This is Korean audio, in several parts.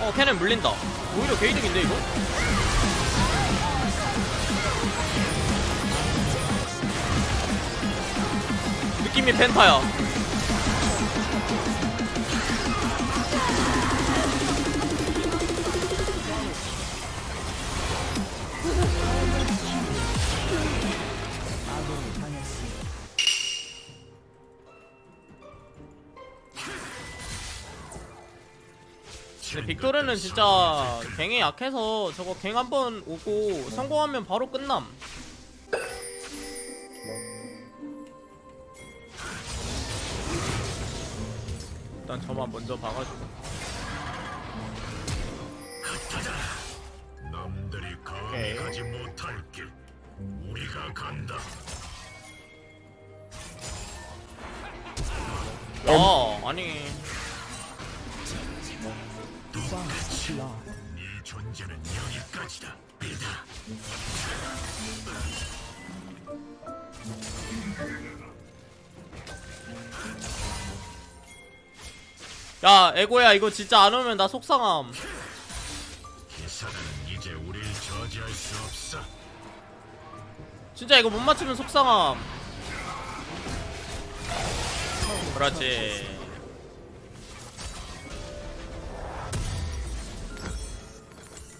어 캐넨 물린다 오히려 게이득인데 이거? 느낌이 펜타야 근데 빅토르는 진짜 갱이 약해서 저거 갱 한 번 오고 성공하면 바로 끝남. 일단 저만 먼저 봐가지고. 남들이. 감히 가지 못할 길. 우리가 간다. 어 아니 네 존재는 여기까지다. 믿어 야 에고야 이거 진짜 안 오면 나 속상함. 기사는 이제 우릴 저지할 수 없어. 진짜 이거 못 맞추면 속상함. 그렇지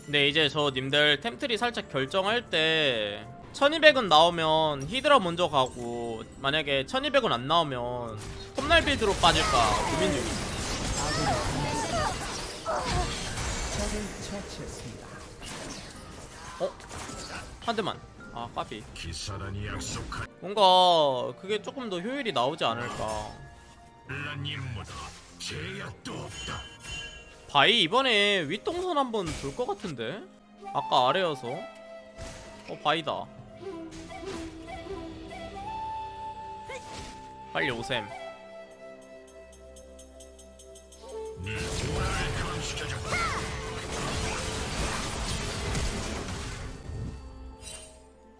근데 이제 저 님들 템트리 살짝 결정할 때 1200은 나오면 히드라 먼저 가고 만약에 1200은 안 나오면 톱날 빌드로 빠질까 고민 중이야 어? 한 대만. 아 까비 뭔가 그게 조금 더 효율이 나오지 않을까 바이 이번에 윗동선 한번 돌 것 같은데? 아까 아래여서. 어 바이다. 빨리 오셈.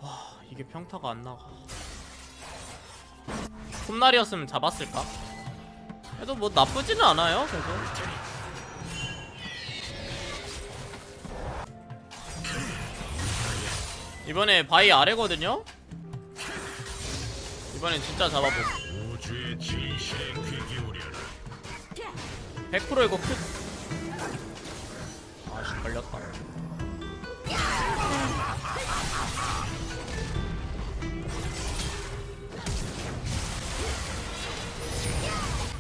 와 이게 평타가 안 나가. 톱날이었으면 잡았을까? 그래도 뭐 나쁘지는 않아요 계속 이번에 바이 아래거든요? 이번엔 진짜 잡아보 우주의 진실에 귀 기울여라 100% 이거 Q. 아씨 걸렸다.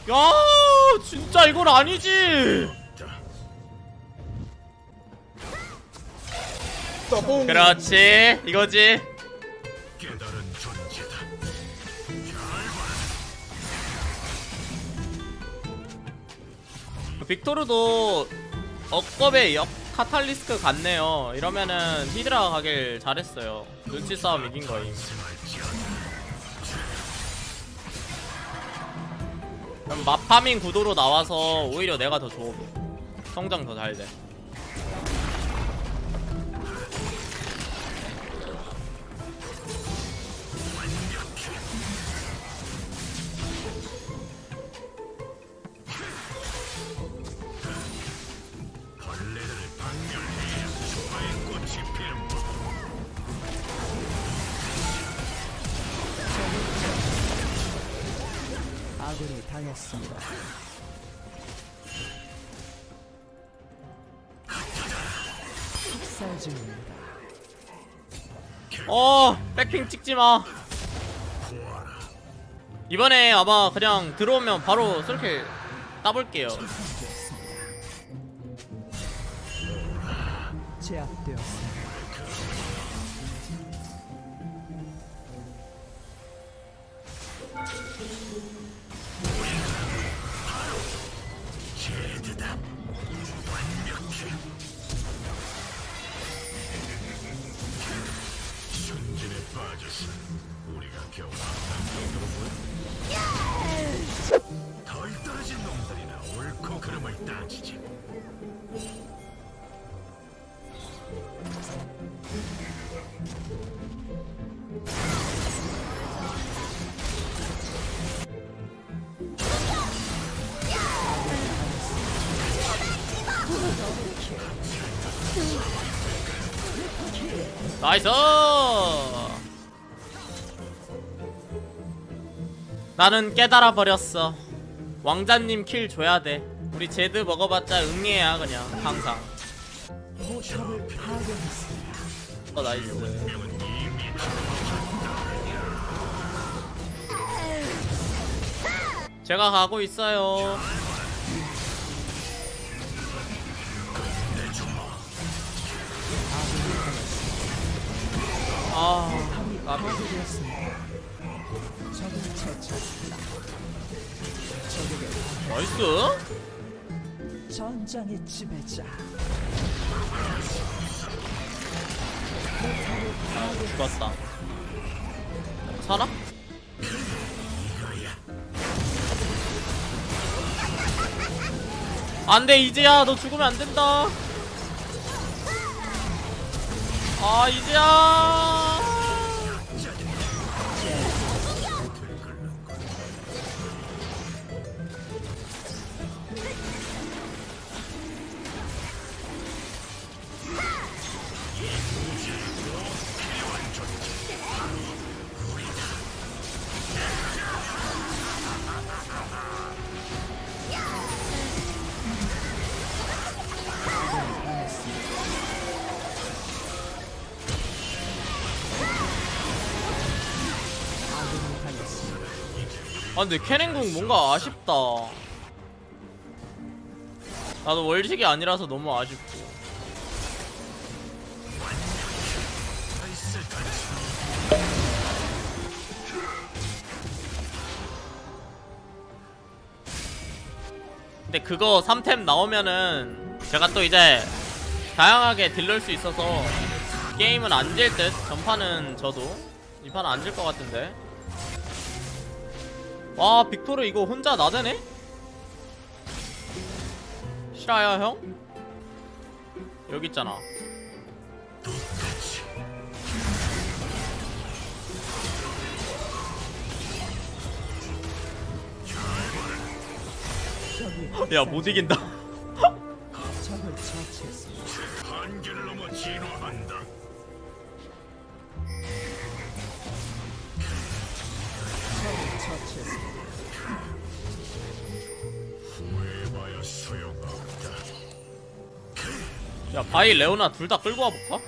야 진짜 이건 아니지 그렇지. 이거지. 깨달은 존재다. 빅토르도 억겁의 역 카탈리스크 같네요. 이러면은 히드라 가길 잘했어요. 눈치 싸움 이긴 거임. 그럼 마파밍 구도로 나와서 오히려 내가 더 좋아 성장 더 잘돼 아군이 당했습니다. 학살 중입니다. 어 백핑 찍지 마 이번에 아마 그냥 들어오면 바로 쏠킬 따볼게요 제압되었습니다. 따지지. 나이스! 나는 깨달아 버렸어. 왕자님 킬 줘야 돼. 우리 제드 먹어봤자 응애야 그냥 항상. 어 나이스 제가 가고 있어요 아. 적에게 나이스 전장의 지배자. 죽었다 살아? 안돼 이제야 너 죽으면 안 된다 아 이제야 아 근데 캐넨궁 뭔가 아쉽다. 나도 월식이 아니라서 너무 아쉽고 근데 그거 3템 나오면은 제가 또 이제 다양하게 딜럴 수 있어서 게임은 안 질 듯 전판은 저도 이 판은 안 질 것 같은데 와 빅토르 이거 혼자 나대네? 실화야 형? 여기 있잖아 야 못 이긴다. 한계를 넘어. 야 바이 레오나 둘 다 끌고 와볼까?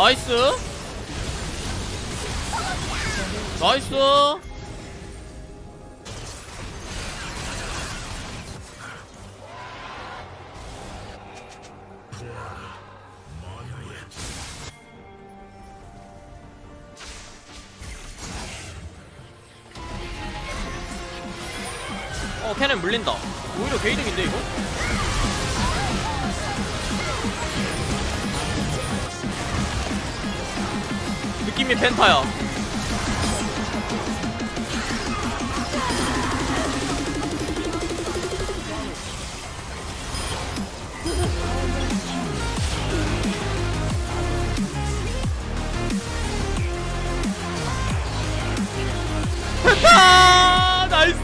나이스. 나이스. 어 캐넨 물린다. 오히려 게이득인데 이거? 느낌이 펜타야. 펜타 나이스!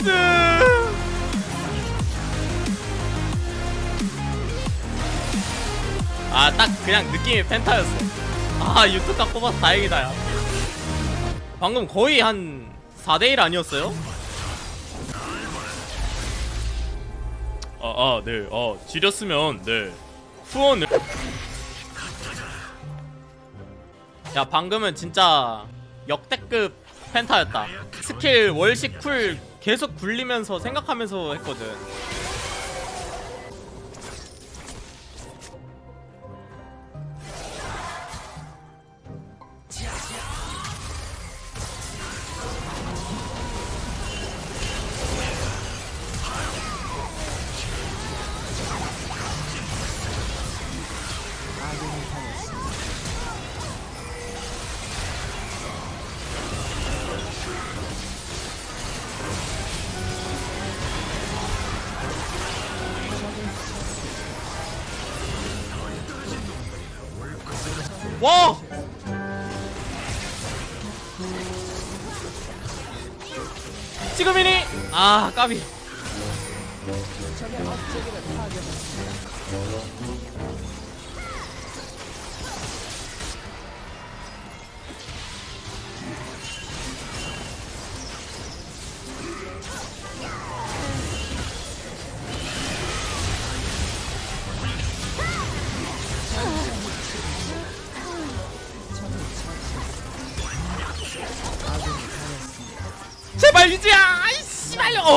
아 딱 그냥 느낌이 penta였어 아 유튜브 딱 뽑아서 다행이다 야 방금 거의 한 4대1 아니었어요? 아, 아, 네. 아, 지렸으면, 네. 후원을. 야 방금은 진짜 역대급 penta였다 스킬 월식 쿨 계속 굴리면서 생각하면서 했거든 와! 지금이니? 아 까비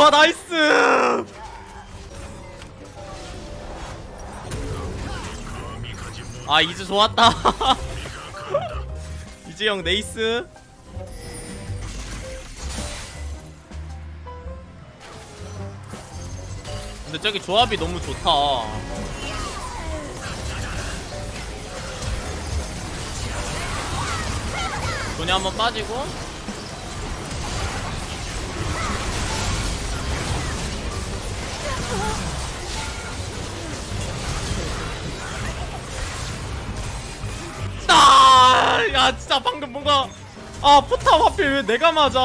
나이스! 아 이즈 좋았다. 이즈 형 네이스. 근데 저기 조합이 너무 좋다. 돈이 한번 빠지고 진짜 방금 뭔가 아 포탑 하필 왜 내가 맞아.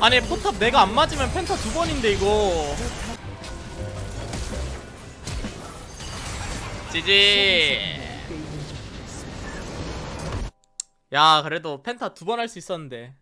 아니 포탑 내가 안 맞으면 펜타 두 번인데 이거. 지지. 야 그래도 펜타 두 번 할 수 있었는데